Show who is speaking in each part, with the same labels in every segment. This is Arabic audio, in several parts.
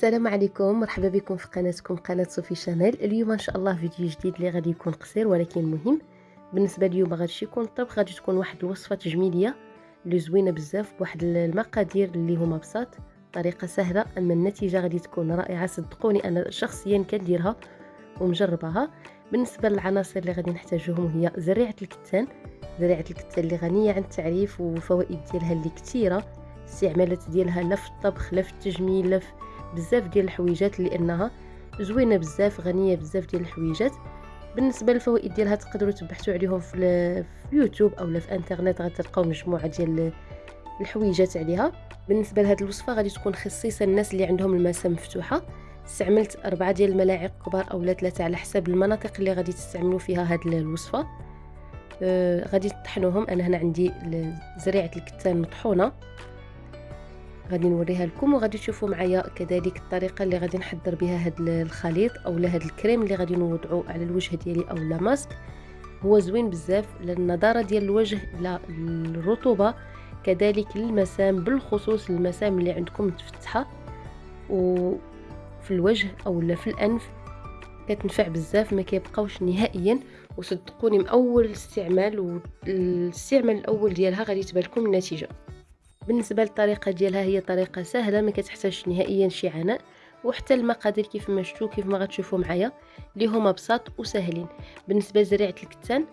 Speaker 1: السلام عليكم مرحبا بكم في قناتكم قناة صوفي شانيل. اليوم إن شاء الله فيديو جديد اللي غادي يكون قصير ولكن مهم. بالنسبة اليوم غادي يكون الطبخ غادي تكون واحد الوصفة تجميلية اللي زوينة بزاف بواحد المقادير اللي هما بساط. طريقة سهلة أما النتيجة غادي تكون رائعة. صدقوني أنا شخصيا كنديرها ومجرباها بالنسبة للعناصر اللي غادي نحتاجوهم هي زريعة الكتان. زريعة الكتان اللي غنية عن التعريف وفوائد ديالها اللي كثيرة. استعمالات ديالها لا في الطبخ لا في التجميل لا في بزاف ديال الحويجات لانها زوينة بزاف غنية بزاف ديال الحويجات. بالنسبة للفوائد ديالها تقدروا تبحثوا عليهم في, اليوتيوب أو في إنترنت غتلقاو مجموعة ديال الحويجات عليها. بالنسبة لهذه الوصفة غادي تكون خصيصه الناس اللي عندهم المسام مفتوحة. استعملت أربعة ديال الملاعق كبار أو ثلاثة على حسب المناطق اللي غادي تستعملوا فيها هذه الوصفة. آه غادي تطحنوهم. أنا هنا عندي زريعة الكتان مطحونة. غادي نوريها لكم وغادي تشوفوا معايا كذلك الطريقة اللي غادي نحضر بها هذا الخليط أو هذا الكريم اللي غادي نوضعه على الوجه ديالي أو لا ماسك. هو زوين بزاف للنضاره ديال الوجه لا الرطوبة كذلك للمسام بالخصوص المسام اللي عندكم متفتحة. وفي الوجه أو في الأنف كتنفع بزاف ما كيبقاوش نهائيا. وصدقوني من أول استعمال والاستعمال الأول ديالها غادي تبان لكم النتيجة. بالنسبة للطريقة ديالها هي طريقة سهلة ما كتحتاجش نهائيا شي عناء. وحتى المقادير كيف ما شفتوا كيف ما غتشوفوا معايا اللي هما بساط وسهلين. بالنسبة لزريعة الكتان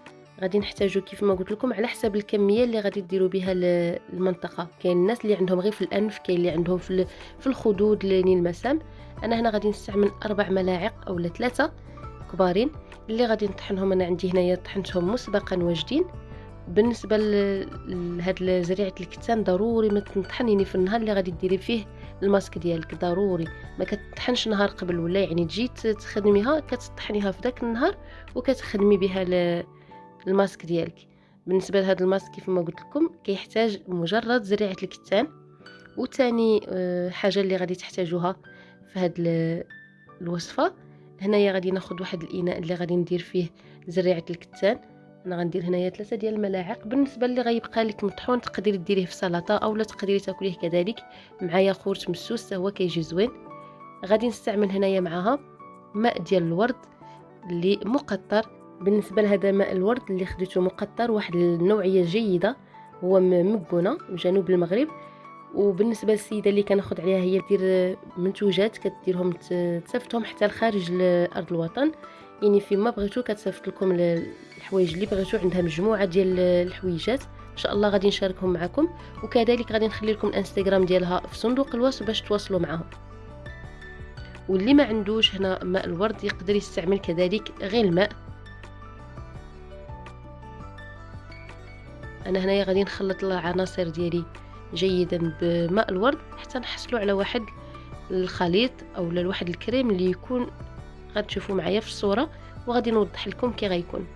Speaker 1: غادي نحتاجو كيف ما قلت لكم على حسب الكمية اللي غادي ديروا بها المنطقة. كاين الناس اللي عندهم غير في الأنف كاين اللي عندهم في في الخدود لين المسام. أنا هنا غادي نستعمل أربع ملاعق أو ثلاثة كبارين اللي غادي نطحنهم. أنا عندي هنايا طحنتهم مسبقا واجدين بالنسبة لهاد زريعة الكتان ضروري ما تنطحنيني في النهار اللي غادي ديري فيه الماسك ديالك ضروري. ما كتطحنش نهار قبل ولا يعني تجي تخدميها كتطحنيها في داك النهار وكتخدمي بها الماسك ديالك. بالنسبة لهذا الماسك كيف ما قلت لكم كيحتاج مجرد زريعة الكتان. وثاني آه، حاجة اللي غادي تحتاجوها في هاد الوصفة هنايا غادي ناخذ واحد الإناء اللي غادي ندير فيه زريعة الكتان. أنا غندير هنايا ثلاثة ديال الملاعق. بالنسبة اللي غيبقى لك مطحون تقدري ديريه في سلطة اولا تقدري تاكليه كذلك. مع ياغورت مسوس هو كيجي زوين. غادي نستعمل هنايا معاها ماء ديال الورد اللي مقطر. بالنسبة لهذا ماء الورد اللي خديته مقطر واحد النوعية جيدة. هو مكونه جنوب المغرب. وبالنسبة للسيدة اللي كناخذ عليها هي دير منتوجات كديرهم تسفتهم حتى لخارج أرض الوطن. يعني فيما بغيتو كتصيفط لكم الحوايج اللي بغيتو عندها مجموعة ديال الحويجات. إن شاء الله غادي نشاركهم معكم. وكذلك غادي نخلي لكم الانستغرام ديالها في صندوق الوصف باش تواصلوا معهم واللي ما عندوش هنا ماء الورد يقدر يستعمل كذلك غير الماء. أنا هنايا غادي نخلط العناصر ديالي جيدا بماء الورد حتى نحصلوا على واحد الخليط أو لواحد الكريم اللي يكون غتشوفوا معايا في الصورة وغادي نوضح لكم كي غيكون.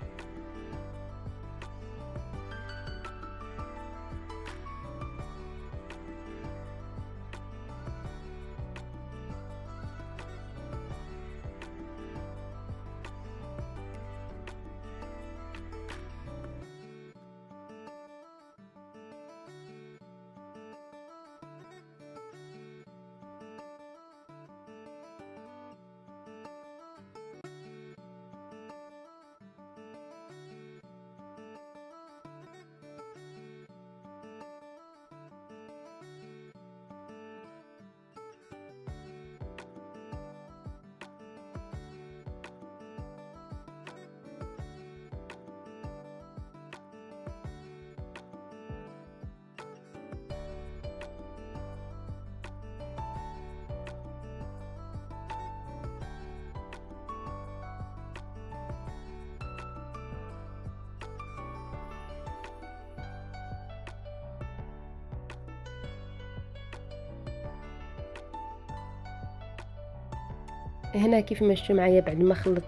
Speaker 1: هنا كيف ما شفتوا معايا بعد ما خلط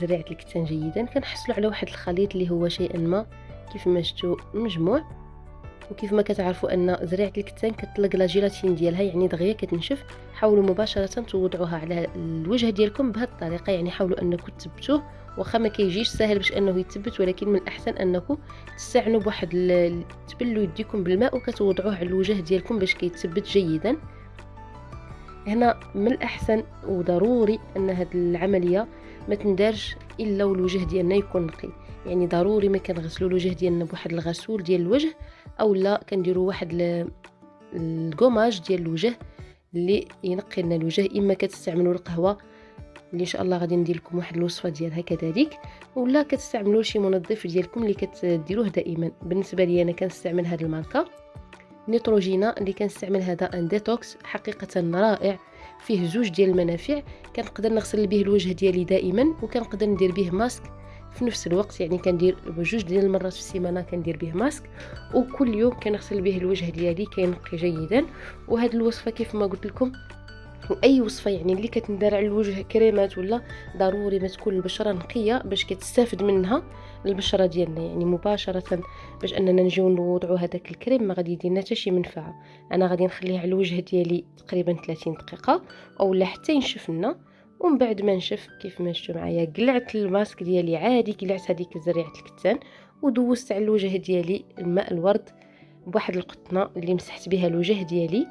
Speaker 1: زريعة الكتان جيدا كنحصلوا على واحد الخليط اللي هو شيئا ما. كيف ما شفتوا مجموع. وكيف ما كتعرفوا أن زريعة الكتان كتطلق لا جيلاتين ديالها يعني دغيا كتنشف. حاولوا مباشرة توضعوها على الوجه ديالكم بهذه الطريقة يعني حاولوا أنكم تثبتوه. واخا ما كيجيش سهل باش أنه يتثبت ولكن من الأحسن أنكم تستعنوا بواحد تبلوا يديكم بالماء وكتوضعوه على الوجه ديالكم باش كيتثبت جيدا. هنا من الأحسن وضروري أن هاد العملية ما تندارش إلا والوجه ديالنا يكون نقي. يعني ضروري ما كنغسلوا الوجه ديالنا بواحد الغسول ديال الوجه أو لا كنديروا واحد الكوماج ديال الوجه اللي ينقي لنا الوجه إما كتستعملوا القهوة اللي إن شاء الله غادي ندير لكم واحد الوصفة ديالها كذلك ولا كتستعملوا شي منظف ديالكم اللي كتديروه دائما. بالنسبة لي أنا كنستعمل هذه الماركة. Neutrogena اللي كنستعمل هذا un détox حقيقة رائع فيه زوج ديال المنافع كنقدر نغسل به الوجه ديالي دائما وكنقدر ندير به ماسك. في نفس الوقت يعني كندير بجوج ديال المرات في السيمانة كندير به ماسك وكل يوم كنغسل به الوجه ديالي كينقي جيدا. وهاد الوصفة كيف ما قلت لكم وأي وصفة يعني اللي كتندار على الوجه كريمات ولا ضروري ما تكون البشرة نقية باش كتستافد منها البشرة ديالنا يعني مباشرة باش أننا نجيو نوضعوا هذاك الكريم ما غادي يدير لنا حتى شي منفعة. أنا غادي نخليه على الوجه ديالي تقريبا 30 دقيقة أولا حتى ينشف لنا ومن بعد ما نشف كيف ما شفتوا معايا قلعت الماسك ديالي عادي قلعت هذيك زريعة الكتان ودوزت على الوجه ديالي الماء الورد بواحد القطنة اللي مسحت بها الوجه ديالي.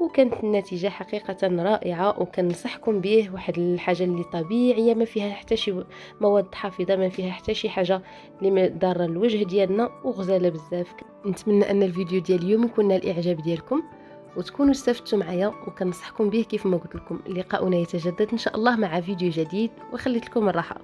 Speaker 1: وكانت النتيجة حقيقة رائعة وكنصحكم به واحد الحاجة اللي طبيعية ما فيها حتى شي مواد حافظة ما فيها حتى شي حاجة اللي ضاره الوجه ديالنا وغزالة بزاف. نتمنى أن الفيديو ديال اليوم يكون نال الإعجاب ديالكم وتكونوا استفدتوا معايا وكنصحكم به كيف ما قلت لكم. لقاؤنا يتجدد إن شاء الله مع فيديو جديد وخليت لكم الراحة.